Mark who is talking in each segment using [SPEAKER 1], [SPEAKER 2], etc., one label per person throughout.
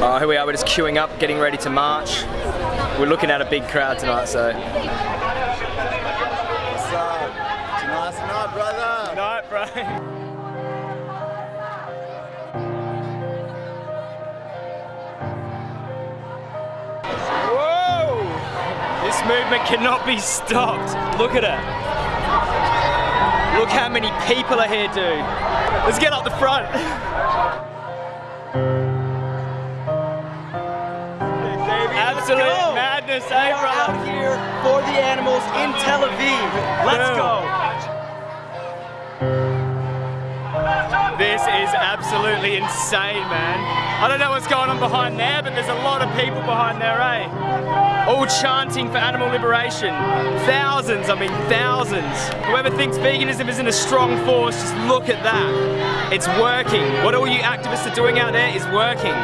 [SPEAKER 1] Uh, here we are, we're just queuing up, getting ready to march. We're looking at a big crowd tonight, so.
[SPEAKER 2] What's up? Night, brother.
[SPEAKER 1] Night, bro. Whoa! This movement cannot be stopped. Look at it. Look how many people are here, dude. Let's get up the front. Absolute
[SPEAKER 3] go.
[SPEAKER 1] madness,
[SPEAKER 3] We
[SPEAKER 1] eh, brother?
[SPEAKER 3] out here for the animals in Tel Aviv. Let's
[SPEAKER 1] Boom.
[SPEAKER 3] go.
[SPEAKER 1] This is absolutely insane, man. I don't know what's going on behind there, but there's a lot of people behind there, eh? All chanting for animal liberation. Thousands, I mean thousands. Whoever thinks veganism isn't a strong force, just look at that. It's working. What all you activists are doing out there is working.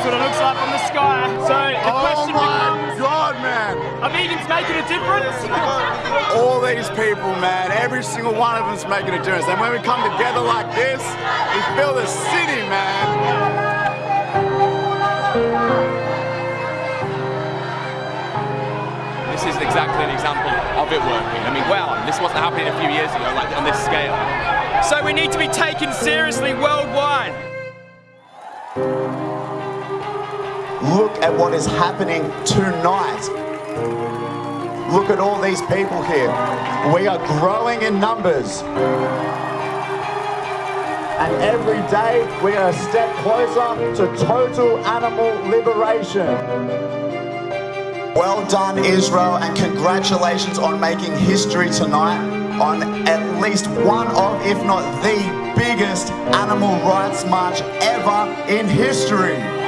[SPEAKER 1] That's what it looks like from the sky. So the
[SPEAKER 2] Oh
[SPEAKER 1] question
[SPEAKER 2] my
[SPEAKER 1] becomes,
[SPEAKER 2] god, man.
[SPEAKER 1] are vegans making a difference?
[SPEAKER 2] All these people, man, every single one of them's making a difference. And when we come together like this, we feel the city, man.
[SPEAKER 4] This is exactly an example of it working. I mean, wow, this wasn't happening a few years ago, like on this scale.
[SPEAKER 1] So we need to be taken seriously worldwide.
[SPEAKER 5] Look at what is happening tonight. Look at all these people here. We are growing in numbers. And every day we are a step closer to total animal liberation. Well done, Israel, and congratulations on making history tonight on at least one of, if not the biggest animal rights march ever in history.